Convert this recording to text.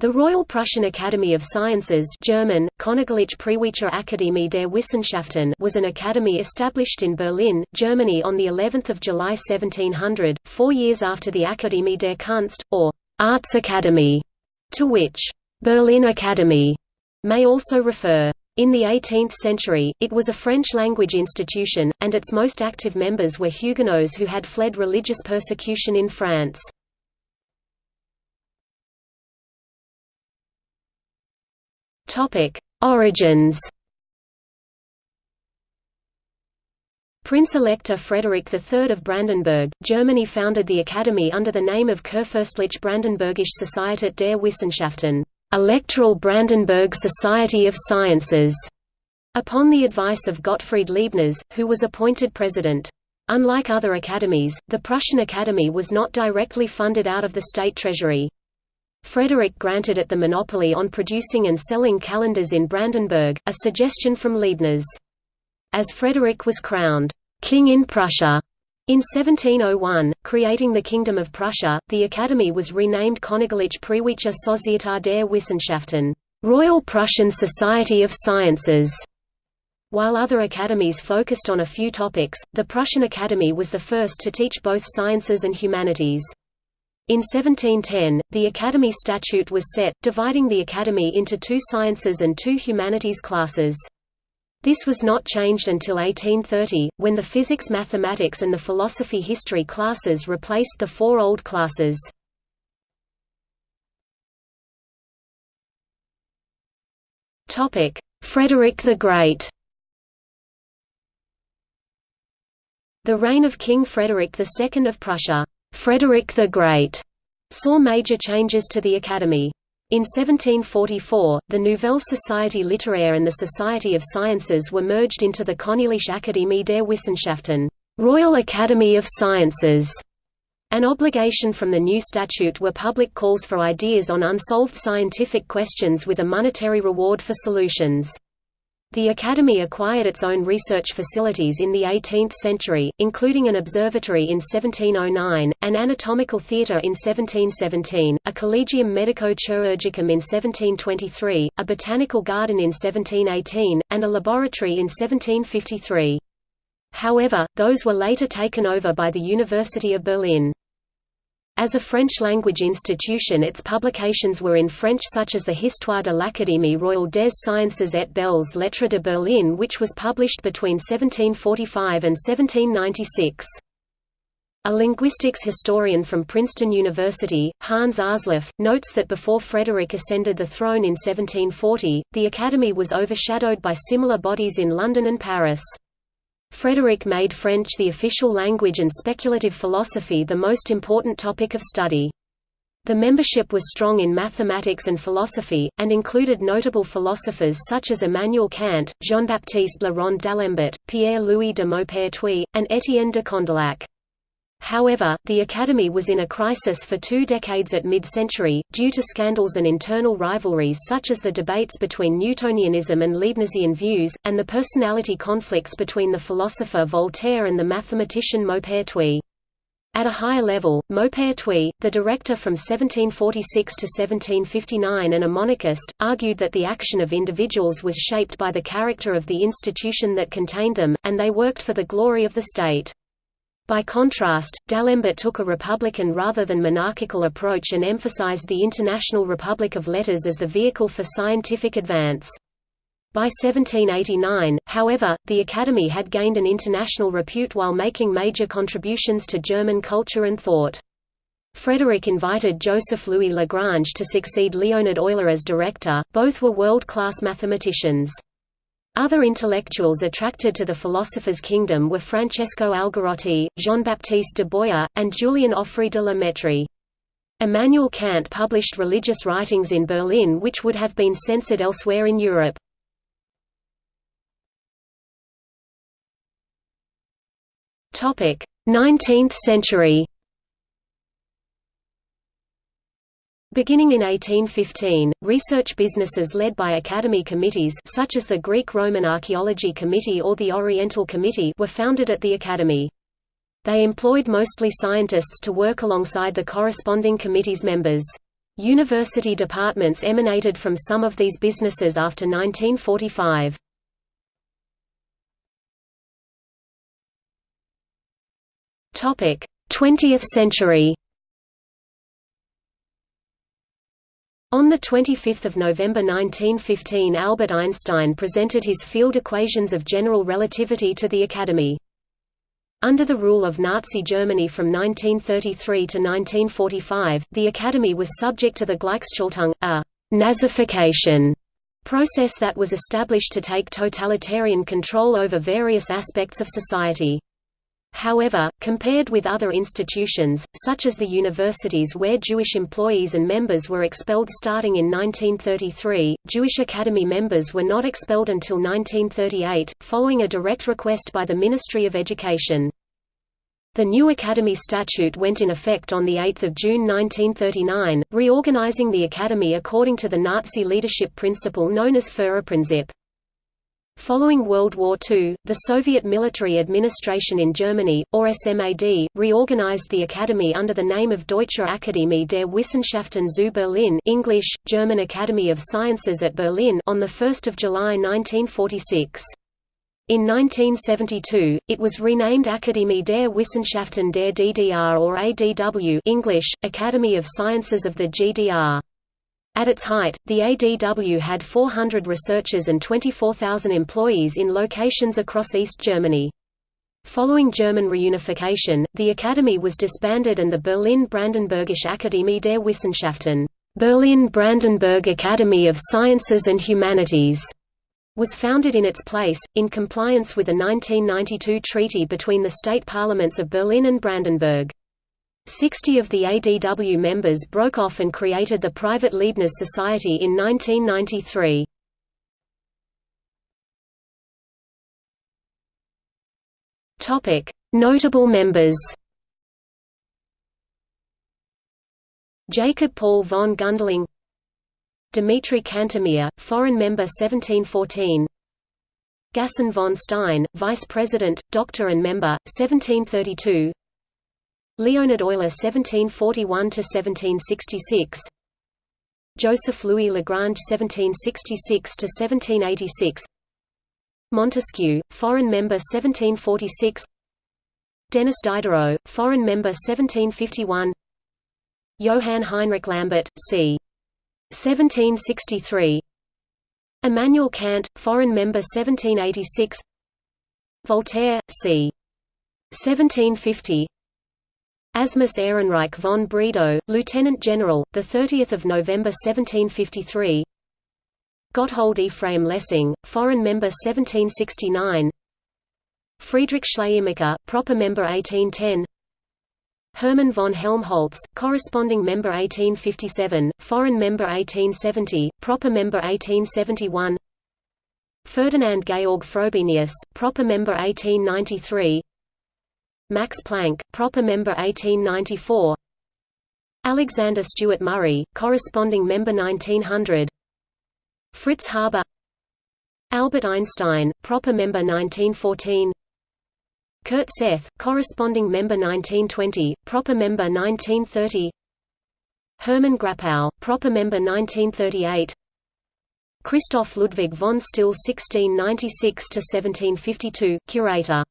The Royal Prussian Academy of Sciences German, Akademie der Wissenschaften was an academy established in Berlin, Germany on of July 1700, four years after the Akademie der Kunst, or Arts Academy, to which Berlin Academy may also refer. In the 18th century, it was a French-language institution, and its most active members were Huguenots who had fled religious persecution in France. Origins Prince-Elector Frederick III of Brandenburg, Germany founded the academy under the name of Kurfürstliche Brandenburgische Societät der Wissenschaften Electoral Brandenburg Society of Sciences, upon the advice of Gottfried Leibniz, who was appointed president. Unlike other academies, the Prussian Academy was not directly funded out of the state treasury. Frederick granted it the monopoly on producing and selling calendars in Brandenburg, a suggestion from Leibniz. As Frederick was crowned king in Prussia in 1701, creating the Kingdom of Prussia, the Academy was renamed Königliche Preußische Societät der Wissenschaften, Royal Prussian Society of Sciences. While other academies focused on a few topics, the Prussian Academy was the first to teach both sciences and humanities. In 1710, the Academy statute was set, dividing the Academy into two sciences and two humanities classes. This was not changed until 1830, when the physics mathematics and the philosophy history classes replaced the four old classes. Frederick the Great The reign of King Frederick II of Prussia Frederick the Great saw major changes to the Academy. In 1744, the Nouvelle Société littéraire and the Society of Sciences were merged into the Königliche Akademie der Wissenschaften Royal Academy of Sciences. An obligation from the new statute were public calls for ideas on unsolved scientific questions with a monetary reward for solutions. The Academy acquired its own research facilities in the 18th century, including an observatory in 1709, an anatomical theatre in 1717, a collegium medico-chirurgicum in 1723, a botanical garden in 1718, and a laboratory in 1753. However, those were later taken over by the University of Berlin. As a French-language institution its publications were in French such as the Histoire de l'Académie royale des sciences et belles lettres de Berlin which was published between 1745 and 1796. A linguistics historian from Princeton University, Hans Aarsleff, notes that before Frederick ascended the throne in 1740, the Academy was overshadowed by similar bodies in London and Paris. Frederick made French the official language and speculative philosophy the most important topic of study. The membership was strong in mathematics and philosophy, and included notable philosophers such as Immanuel Kant, Jean-Baptiste Le Rond d'Alembert, Pierre-Louis de Maupertuis, and Étienne de Condillac. However, the Academy was in a crisis for two decades at mid-century, due to scandals and internal rivalries such as the debates between Newtonianism and Leibnizian views, and the personality conflicts between the philosopher Voltaire and the mathematician Maupertuis. At a higher level, Maupertuis, the director from 1746 to 1759 and a monarchist, argued that the action of individuals was shaped by the character of the institution that contained them, and they worked for the glory of the state. By contrast, D'Alembert took a republican rather than monarchical approach and emphasized the International Republic of Letters as the vehicle for scientific advance. By 1789, however, the Academy had gained an international repute while making major contributions to German culture and thought. Frederick invited Joseph Louis Lagrange to succeed Leonhard Euler as director, both were world-class mathematicians. Other intellectuals attracted to the philosopher's kingdom were Francesco Algarotti, Jean-Baptiste de Boyer, and Julien Offray de la Mettrie. Immanuel Kant published religious writings in Berlin which would have been censored elsewhere in Europe. Topic: 19th century. Beginning in 1815, research businesses led by academy committees such as the Greek-Roman Archaeology Committee or the Oriental Committee were founded at the academy. They employed mostly scientists to work alongside the corresponding committee's members. University departments emanated from some of these businesses after 1945. Topic: 20th century. On 25 November 1915 Albert Einstein presented his field equations of general relativity to the Academy. Under the rule of Nazi Germany from 1933 to 1945, the Academy was subject to the Gleichschaltung, a «nazification» process that was established to take totalitarian control over various aspects of society. However, compared with other institutions, such as the universities where Jewish employees and members were expelled starting in 1933, Jewish Academy members were not expelled until 1938, following a direct request by the Ministry of Education. The new Academy statute went in effect on 8 June 1939, reorganizing the Academy according to the Nazi leadership principle known as Führerprinzip. Following World War II, the Soviet military administration in Germany, or SMAD, reorganized the academy under the name of Deutsche Akademie der Wissenschaften zu Berlin English, German Academy of Sciences at Berlin on 1 July 1946. In 1972, it was renamed Akademie der Wissenschaften der DDR or ADW English, Academy of Sciences of the GDR. At its height, the ADW had 400 researchers and 24,000 employees in locations across East Germany. Following German reunification, the academy was disbanded and the Berlin-Brandenburgische Akademie der Wissenschaften Berlin-Brandenburg Academy of Sciences and Humanities was founded in its place, in compliance with a 1992 treaty between the state parliaments of Berlin and Brandenburg. Sixty of the ADW members broke off and created the private Leibniz Society in 1993. Notable members Jacob Paul von Gundling Dmitry Kantemir, foreign member 1714 Gaston von Stein, vice president, doctor and member, 1732 Leonhard Euler 1741–1766 Joseph Louis Lagrange 1766–1786 Montesquieu, foreign member 1746 Denis Diderot, foreign member 1751 Johann Heinrich Lambert, c. 1763 Immanuel Kant, foreign member 1786 Voltaire, c. 1750 Asmus Ehrenreich von Bredow, Lieutenant General, 30 November 1753 Gotthold Ephraim Lessing, Foreign Member 1769 Friedrich Schleiermacher, Proper Member 1810 Hermann von Helmholtz, Corresponding Member 1857, Foreign Member 1870, Proper Member 1871 Ferdinand Georg Frobenius, Proper Member 1893 Max Planck, proper member 1894 Alexander Stewart Murray, corresponding member 1900 Fritz Haber. Albert Einstein, proper member 1914 Kurt Sethe, corresponding member 1920, proper member 1930 Hermann Grapow, proper member 1938 Christoph Ludwig von Stille 1696–1752, curator